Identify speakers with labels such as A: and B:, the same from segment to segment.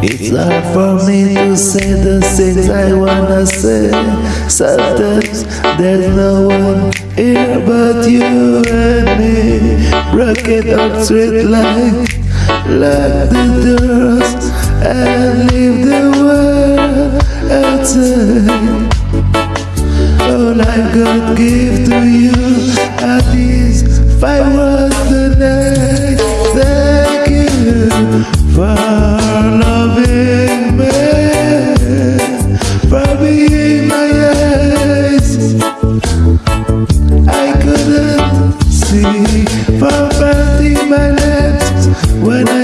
A: It's hard for me to say the things I wanna say. Sometimes there's no one here but you and me. Rocket up straight like Lock the doors and leave the world. Outside All I've got give to you When I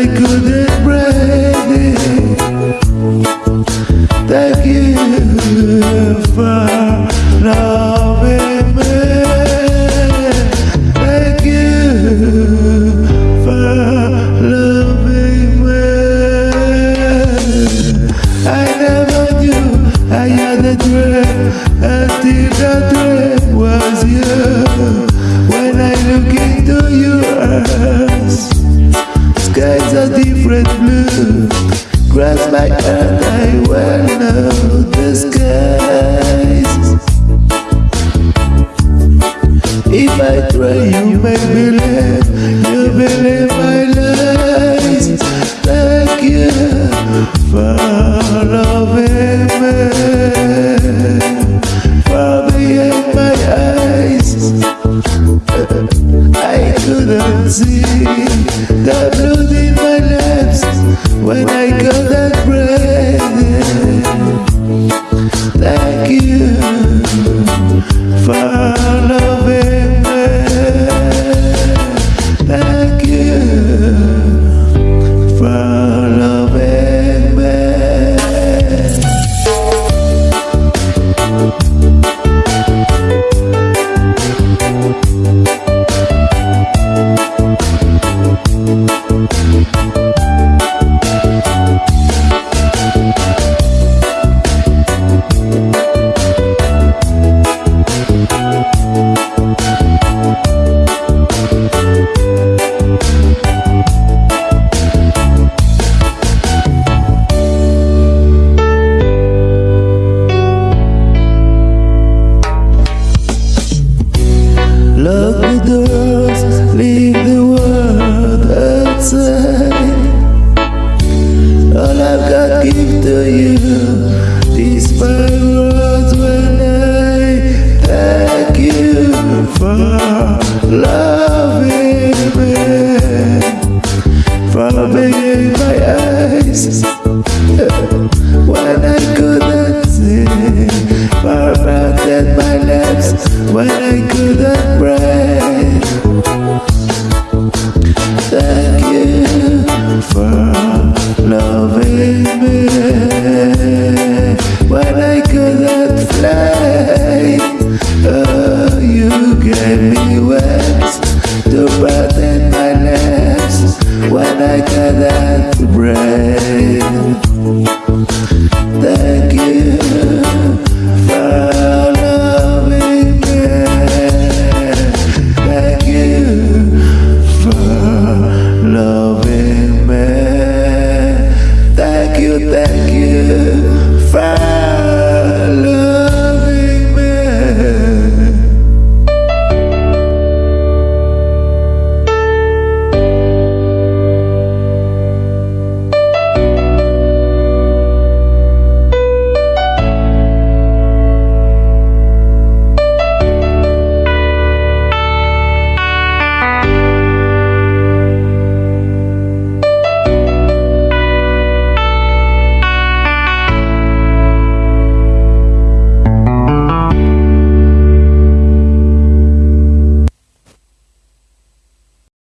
A: forever. love.